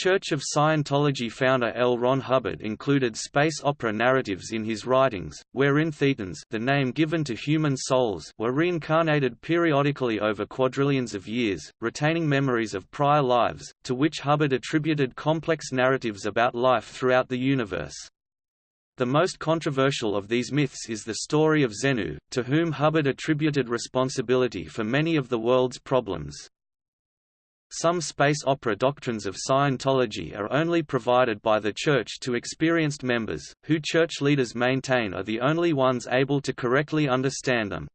Church of Scientology founder L. Ron Hubbard included space opera narratives in his writings, wherein thetans the name given to human souls were reincarnated periodically over quadrillions of years, retaining memories of prior lives, to which Hubbard attributed complex narratives about life throughout the universe. The most controversial of these myths is the story of Xenu, to whom Hubbard attributed responsibility for many of the world's problems. Some space opera doctrines of Scientology are only provided by the Church to experienced members, who Church leaders maintain are the only ones able to correctly understand them.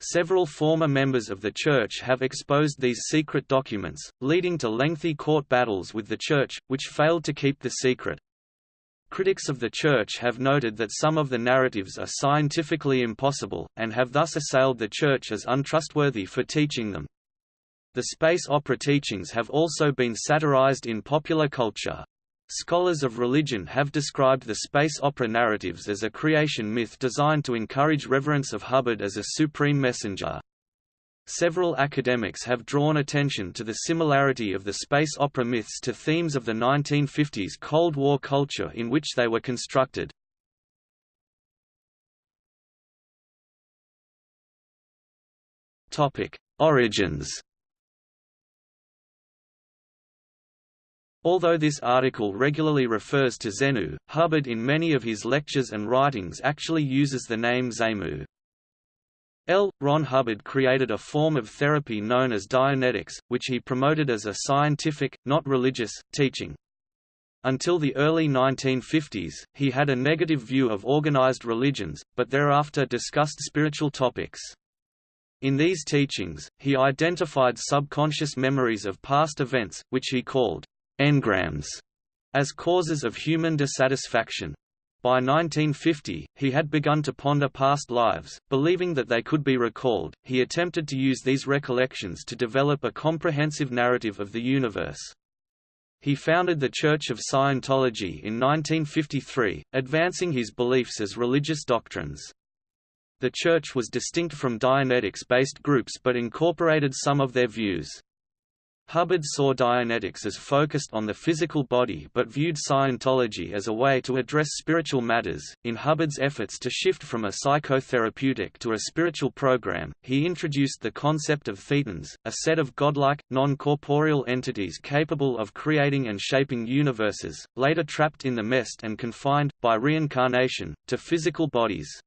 Several former members of the Church have exposed these secret documents, leading to lengthy court battles with the Church, which failed to keep the secret. Critics of the Church have noted that some of the narratives are scientifically impossible, and have thus assailed the Church as untrustworthy for teaching them. The space opera teachings have also been satirized in popular culture. Scholars of religion have described the space opera narratives as a creation myth designed to encourage reverence of Hubbard as a supreme messenger. Several academics have drawn attention to the similarity of the space opera myths to themes of the 1950s Cold War culture in which they were constructed. Origins Although this article regularly refers to Xenu, Hubbard in many of his lectures and writings actually uses the name Xemu. L. Ron Hubbard created a form of therapy known as Dianetics, which he promoted as a scientific, not religious, teaching. Until the early 1950s, he had a negative view of organized religions, but thereafter discussed spiritual topics. In these teachings, he identified subconscious memories of past events, which he called engrams as causes of human dissatisfaction. By 1950, he had begun to ponder past lives, believing that they could be recalled. He attempted to use these recollections to develop a comprehensive narrative of the universe. He founded the Church of Scientology in 1953, advancing his beliefs as religious doctrines. The Church was distinct from Dianetics-based groups but incorporated some of their views. Hubbard saw Dianetics as focused on the physical body but viewed Scientology as a way to address spiritual matters. In Hubbard's efforts to shift from a psychotherapeutic to a spiritual program, he introduced the concept of thetans, a set of godlike, non corporeal entities capable of creating and shaping universes, later trapped in the mest and confined, by reincarnation, to physical bodies.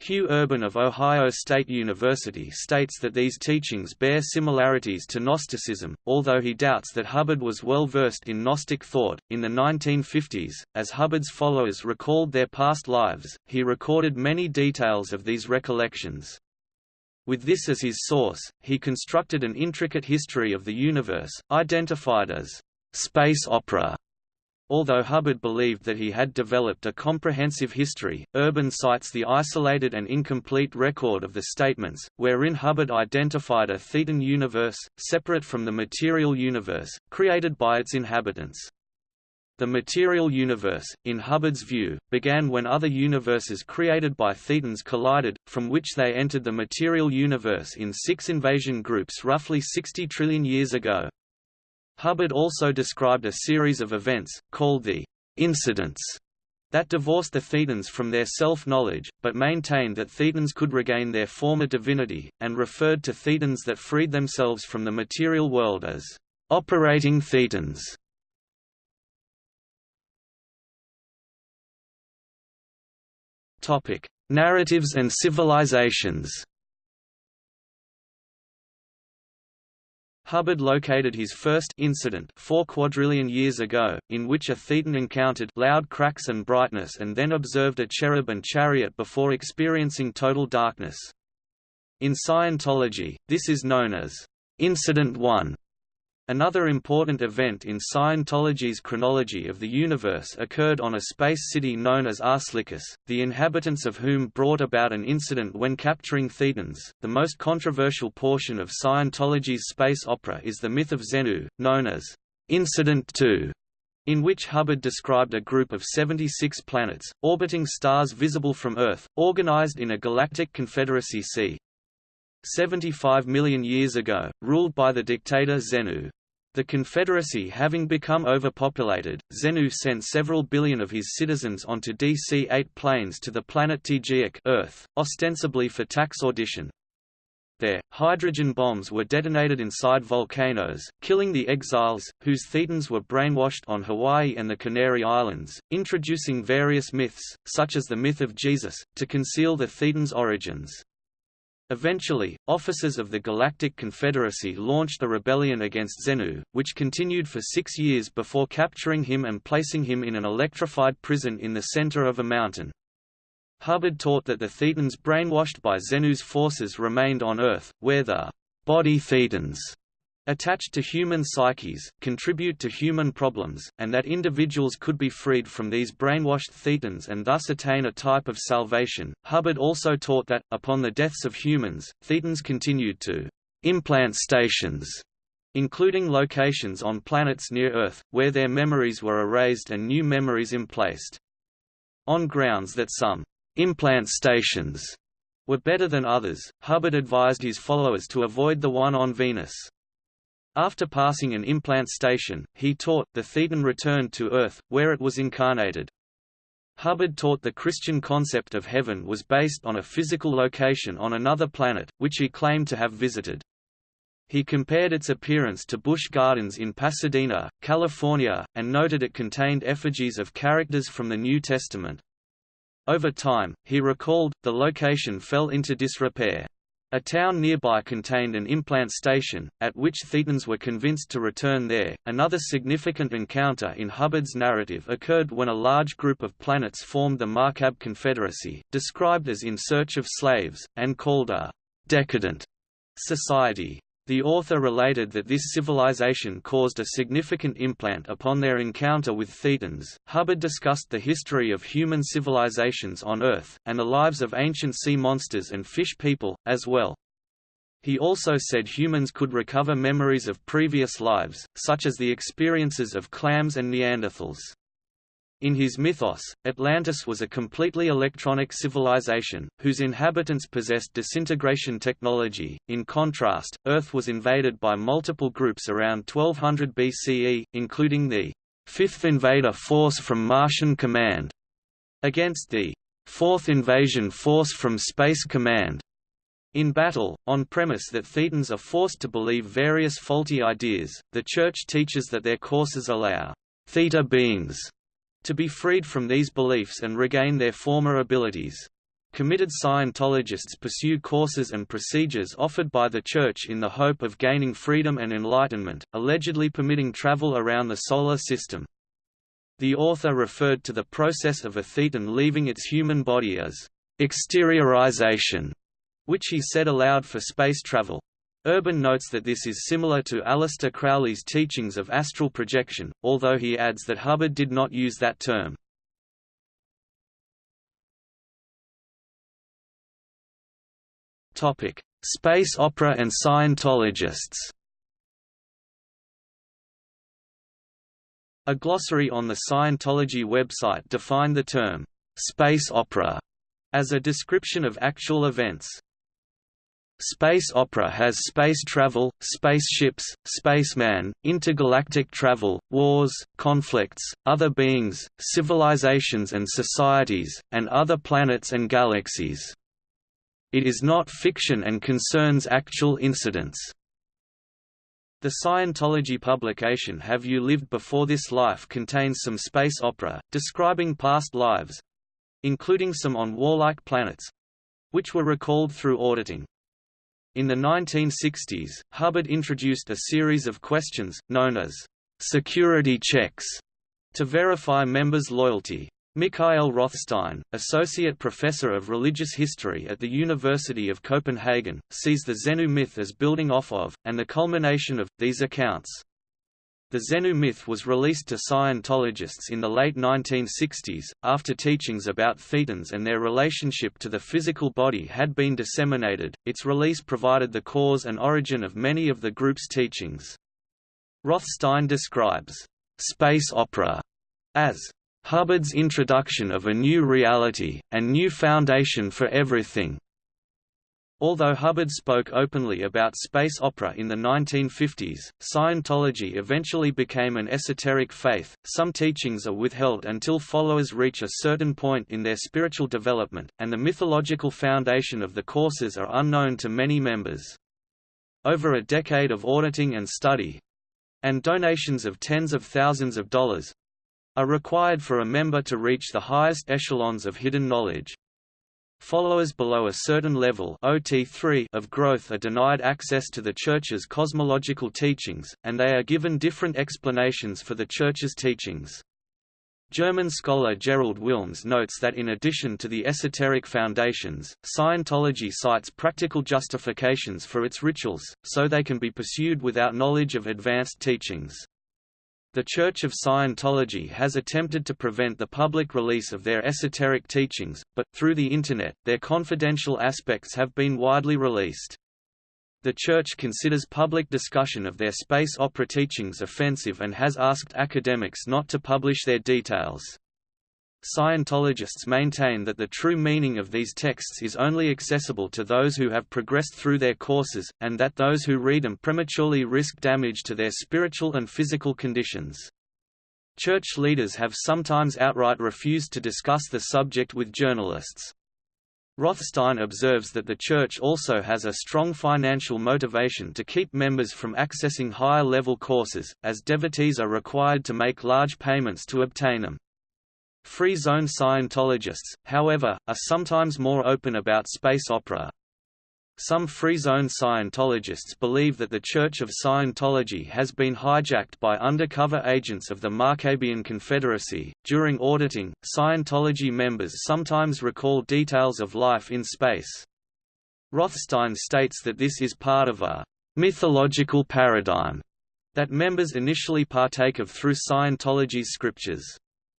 Hugh Urban of Ohio State University states that these teachings bear similarities to Gnosticism, although he doubts that Hubbard was well versed in Gnostic thought. In the 1950s, as Hubbard's followers recalled their past lives, he recorded many details of these recollections. With this as his source, he constructed an intricate history of the universe, identified as space opera Although Hubbard believed that he had developed a comprehensive history, Urban cites the isolated and incomplete record of the statements, wherein Hubbard identified a thetan universe, separate from the material universe, created by its inhabitants. The material universe, in Hubbard's view, began when other universes created by thetans collided, from which they entered the material universe in six invasion groups roughly 60 trillion years ago. Hubbard also described a series of events, called the incidents, that divorced the Thetans from their self-knowledge, but maintained that Thetans could regain their former divinity, and referred to Thetans that freed themselves from the material world as operating Thetans. Narratives and civilizations Hubbard located his first incident four quadrillion years ago, in which a thetan encountered loud cracks and brightness and then observed a cherub and chariot before experiencing total darkness. In Scientology, this is known as Incident 1. Another important event in Scientology's chronology of the universe occurred on a space city known as Arslycus, the inhabitants of whom brought about an incident when capturing Thetans. The most controversial portion of Scientology's space opera is the myth of Xenu, known as Incident 2, in which Hubbard described a group of 76 planets, orbiting stars visible from Earth, organized in a galactic confederacy c. 75 million years ago, ruled by the dictator Xenu. The Confederacy having become overpopulated, Xenu sent several billion of his citizens onto DC-8 planes to the planet Teegeeack Earth, ostensibly for tax audition. There, hydrogen bombs were detonated inside volcanoes, killing the exiles, whose Thetans were brainwashed on Hawaii and the Canary Islands, introducing various myths, such as the myth of Jesus, to conceal the Thetans' origins. Eventually, officers of the Galactic Confederacy launched a rebellion against Xenu, which continued for six years before capturing him and placing him in an electrified prison in the center of a mountain. Hubbard taught that the Thetans brainwashed by Xenu's forces remained on Earth, where the body Thetans attached to human psyches, contribute to human problems, and that individuals could be freed from these brainwashed thetans and thus attain a type of salvation. Hubbard also taught that, upon the deaths of humans, thetans continued to implant stations, including locations on planets near Earth, where their memories were erased and new memories emplaced. On grounds that some implant stations were better than others, Hubbard advised his followers to avoid the one on Venus. After passing an implant station, he taught, the Thetan returned to Earth, where it was incarnated. Hubbard taught the Christian concept of heaven was based on a physical location on another planet, which he claimed to have visited. He compared its appearance to Busch Gardens in Pasadena, California, and noted it contained effigies of characters from the New Testament. Over time, he recalled, the location fell into disrepair. A town nearby contained an implant station, at which Thetans were convinced to return there. Another significant encounter in Hubbard's narrative occurred when a large group of planets formed the Markab Confederacy, described as in search of slaves, and called a decadent society. The author related that this civilization caused a significant implant upon their encounter with Thetans. Hubbard discussed the history of human civilizations on Earth, and the lives of ancient sea monsters and fish people, as well. He also said humans could recover memories of previous lives, such as the experiences of clams and Neanderthals. In his mythos, Atlantis was a completely electronic civilization, whose inhabitants possessed disintegration technology. In contrast, Earth was invaded by multiple groups around 1200 BCE, including the Fifth Invader Force from Martian Command, against the Fourth Invasion Force from Space Command. In battle, on premise that Thetans are forced to believe various faulty ideas, the Church teaches that their courses allow Theta beings to be freed from these beliefs and regain their former abilities. Committed Scientologists pursue courses and procedures offered by the Church in the hope of gaining freedom and enlightenment, allegedly permitting travel around the Solar System. The author referred to the process of a thetan leaving its human body as exteriorization, which he said allowed for space travel. Urban notes that this is similar to Aleister Crowley's teachings of astral projection, although he adds that Hubbard did not use that term. Topic: Space opera and Scientologists A glossary on the Scientology website defined the term, "'space opera' as a description of actual events. Space opera has space travel, spaceships, spaceman, intergalactic travel, wars, conflicts, other beings, civilizations and societies, and other planets and galaxies. It is not fiction and concerns actual incidents. The Scientology publication Have You Lived Before This Life contains some space opera, describing past lives—including some on warlike planets—which were recalled through auditing. In the 1960s, Hubbard introduced a series of questions, known as security checks, to verify members' loyalty. Mikael Rothstein, associate professor of religious history at the University of Copenhagen, sees the Xenu myth as building off of, and the culmination of, these accounts. The Xenu myth was released to Scientologists in the late 1960s, after teachings about thetans and their relationship to the physical body had been disseminated. Its release provided the cause and origin of many of the group's teachings. Rothstein describes space opera as Hubbard's introduction of a new reality, and new foundation for everything. Although Hubbard spoke openly about space opera in the 1950s, Scientology eventually became an esoteric faith. Some teachings are withheld until followers reach a certain point in their spiritual development, and the mythological foundation of the courses are unknown to many members. Over a decade of auditing and study and donations of tens of thousands of dollars are required for a member to reach the highest echelons of hidden knowledge. Followers below a certain level OT3 of growth are denied access to the Church's cosmological teachings, and they are given different explanations for the Church's teachings. German scholar Gerald Willms notes that in addition to the esoteric foundations, Scientology cites practical justifications for its rituals, so they can be pursued without knowledge of advanced teachings. The Church of Scientology has attempted to prevent the public release of their esoteric teachings, but, through the Internet, their confidential aspects have been widely released. The Church considers public discussion of their space opera teachings offensive and has asked academics not to publish their details. Scientologists maintain that the true meaning of these texts is only accessible to those who have progressed through their courses, and that those who read them prematurely risk damage to their spiritual and physical conditions. Church leaders have sometimes outright refused to discuss the subject with journalists. Rothstein observes that the Church also has a strong financial motivation to keep members from accessing higher-level courses, as devotees are required to make large payments to obtain them. Free zone Scientologists, however, are sometimes more open about space opera. Some free zone Scientologists believe that the Church of Scientology has been hijacked by undercover agents of the Markabian Confederacy. During auditing, Scientology members sometimes recall details of life in space. Rothstein states that this is part of a mythological paradigm that members initially partake of through Scientology's scriptures.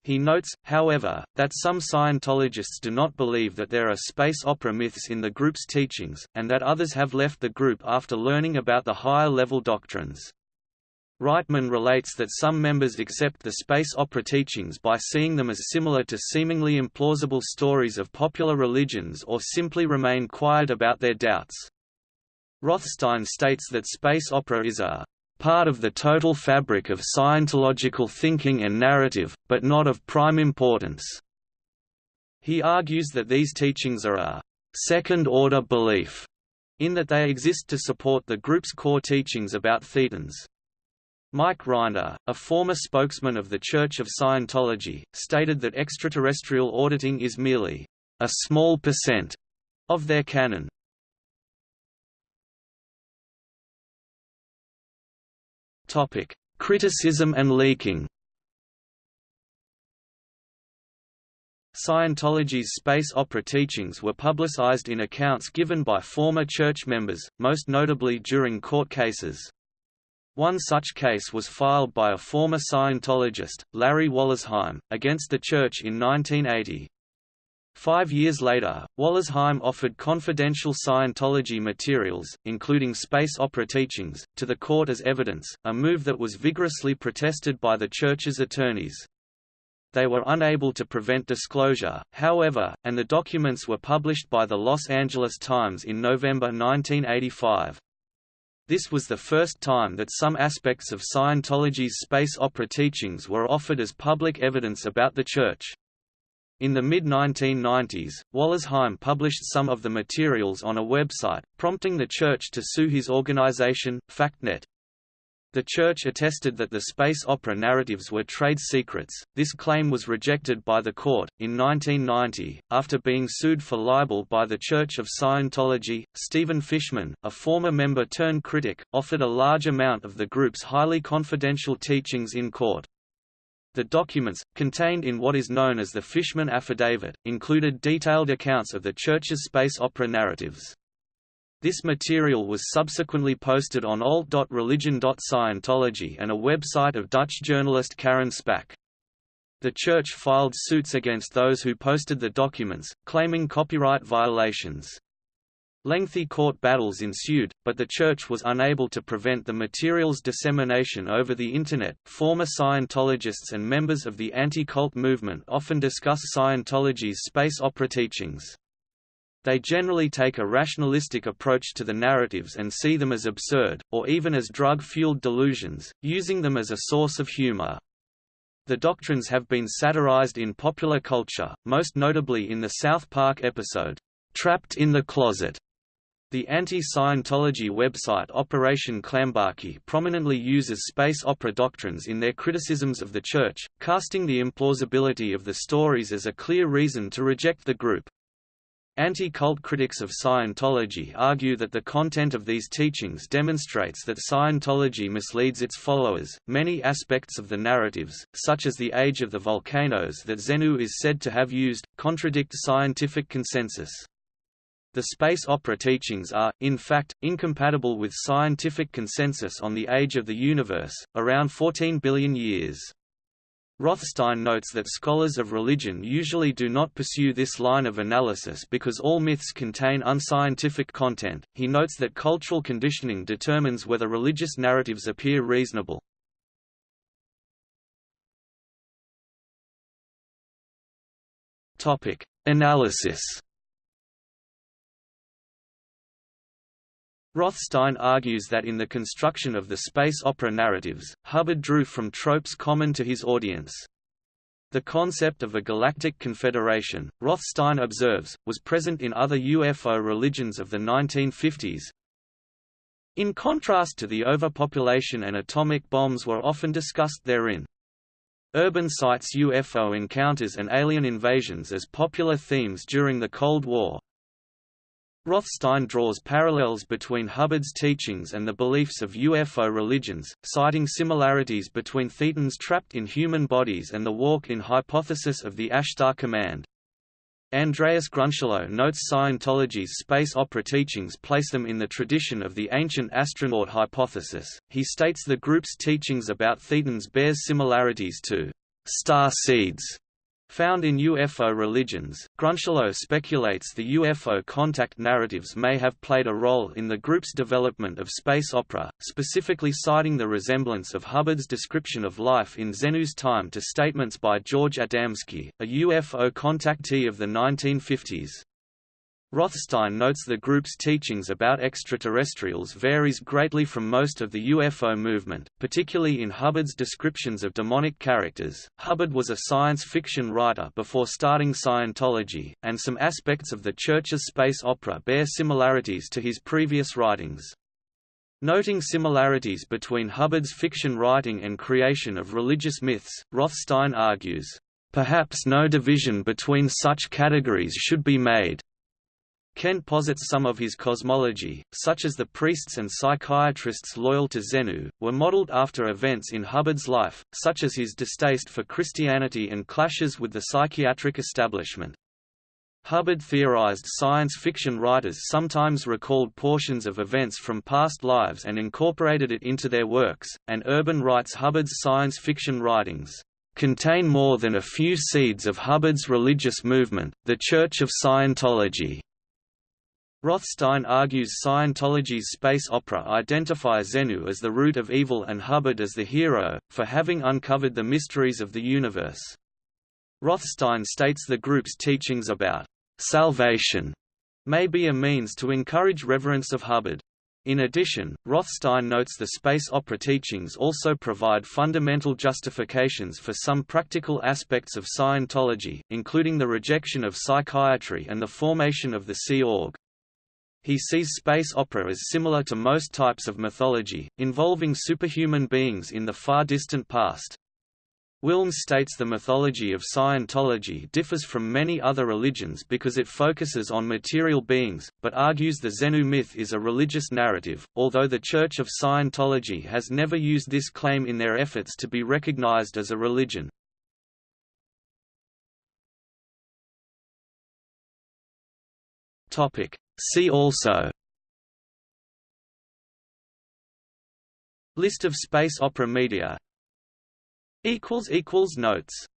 He notes, however, that some Scientologists do not believe that there are space opera myths in the group's teachings, and that others have left the group after learning about the higher-level doctrines. Reitman relates that some members accept the space opera teachings by seeing them as similar to seemingly implausible stories of popular religions or simply remain quiet about their doubts. Rothstein states that space opera is a part of the total fabric of Scientological thinking and narrative, but not of prime importance. He argues that these teachings are a second-order belief, in that they exist to support the group's core teachings about thetans. Mike Rinder, a former spokesman of the Church of Scientology, stated that extraterrestrial auditing is merely a small percent of their canon. Topic: Criticism and leaking. Scientology's space opera teachings were publicized in accounts given by former church members, most notably during court cases. One such case was filed by a former Scientologist, Larry Wollersheim, against the church in 1980. Five years later, Wollersheim offered confidential Scientology materials, including space opera teachings, to the court as evidence, a move that was vigorously protested by the Church's attorneys. They were unable to prevent disclosure, however, and the documents were published by the Los Angeles Times in November 1985. This was the first time that some aspects of Scientology's space opera teachings were offered as public evidence about the Church. In the mid-1990s, Wollersheim published some of the materials on a website, prompting the Church to sue his organization, FactNet. The Church attested that the space opera narratives were trade secrets. This claim was rejected by the court. In 1990, after being sued for libel by the Church of Scientology, Steven Fishman, a former member turned critic, offered a large amount of the group's highly confidential teachings in court. The documents, contained in what is known as the Fishman Affidavit, included detailed accounts of the Church's space opera narratives. This material was subsequently posted on alt.religion.scientology and a website of Dutch journalist Karin Spaink. The Church filed suits against those who posted the documents, claiming copyright violations. Lengthy court battles ensued, but the Church was unable to prevent the material's dissemination over the Internet. Former Scientologists and members of the anti cult movement often discuss Scientology's space opera teachings. They generally take a rationalistic approach to the narratives and see them as absurd, or even as drug-fueled delusions, using them as a source of humor. The doctrines have been satirized in popular culture, most notably in the South Park episode, "'Trapped in the Closet' The anti-Scientology website Operation Clambake prominently uses space opera doctrines in their criticisms of the Church, casting the implausibility of the stories as a clear reason to reject the group. Anti-cult critics of Scientology argue that the content of these teachings demonstrates that Scientology misleads its followers. Many aspects of the narratives, such as the age of the volcanoes that Xenu is said to have used, contradict scientific consensus. The space opera teachings are, in fact, incompatible with scientific consensus on the age of the universe, around 14 billion years. Rothstein notes that scholars of religion usually do not pursue this line of analysis because all myths contain unscientific content. He notes that cultural conditioning determines whether religious narratives appear reasonable. Topic: Analysis Rothstein argues that in the construction of the space opera narratives, Hubbard drew from tropes common to his audience. The concept of a galactic confederation, Rothstein observes, was present in other UFO religions of the 1950s. In contrast to the overpopulation and atomic bombs were often discussed therein. Urban cites UFO encounters and alien invasions as popular themes during the Cold War, Rothstein draws parallels between Hubbard's teachings and the beliefs of UFO religions, citing similarities between Thetans trapped in human bodies and the walk-in hypothesis of the Ashtar Command. Andreas Grünschloß notes Scientology's space opera teachings place them in the tradition of the ancient astronaut hypothesis. He states the group's teachings about Thetans bears similarities to star seeds Found in UFO religions, Grünschloß speculates the UFO contact narratives may have played a role in the group's development of space opera, specifically citing the resemblance of Hubbard's description of life in Xenu's time to statements by George Adamski, a UFO contactee of the 1950s. Rothstein notes the group's teachings about extraterrestrials varies greatly from most of the UFO movement, particularly in Hubbard's descriptions of demonic characters. Hubbard was a science fiction writer before starting Scientology, and some aspects of the Church's space opera bear similarities to his previous writings. Noting similarities between Hubbard's fiction writing and creation of religious myths, Rothstein argues, Perhaps no division between such categories should be made. Kent posits some of his cosmology, such as the priests and psychiatrists loyal to Xenu, were modeled after events in Hubbard's life, such as his distaste for Christianity and clashes with the psychiatric establishment. Hubbard theorized science fiction writers sometimes recalled portions of events from past lives and incorporated it into their works, and Urban writes Hubbard's science fiction writings contain more than a few seeds of Hubbard's religious movement, the Church of Scientology. Rothstein argues Scientology's space opera identifies Xenu as the root of evil and Hubbard as the hero, for having uncovered the mysteries of the universe. Rothstein states the group's teachings about salvation may be a means to encourage reverence of Hubbard. In addition, Rothstein notes the space opera teachings also provide fundamental justifications for some practical aspects of Scientology, including the rejection of psychiatry and the formation of the Sea Org. He sees space opera as similar to most types of mythology, involving superhuman beings in the far distant past. Willms states the mythology of Scientology differs from many other religions because it focuses on material beings, but argues the Xenu myth is a religious narrative, although the Church of Scientology has never used this claim in their efforts to be recognized as a religion. Topic: See also List of space opera media Notes